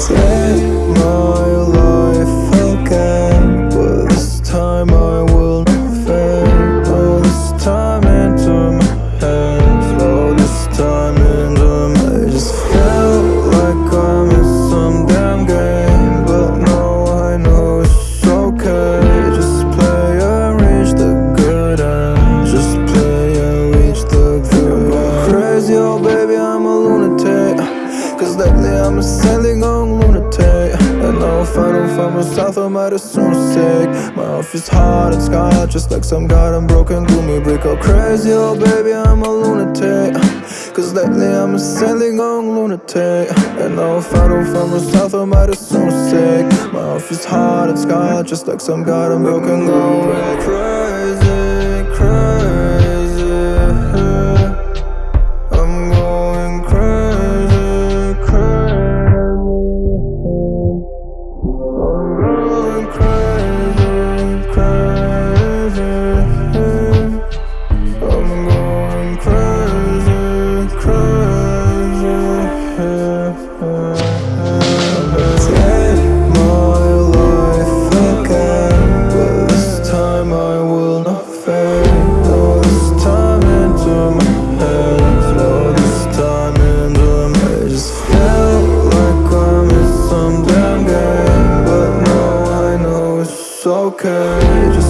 It's the south, I might as soon sick. My off is hard and scarred Just like some goddamn broken gloomy break Oh crazy, oh baby, I'm a lunatic. Cause lately I'm a sadly going lunatic. And if I don't the south, I might as soon sick. My off is hard and scarred Just like some goddamn broken gloomy brick Crazy, I not fade. No, this time into my head. No, this time into my I just feel like I'm in some damn game. But now I know it's okay. Just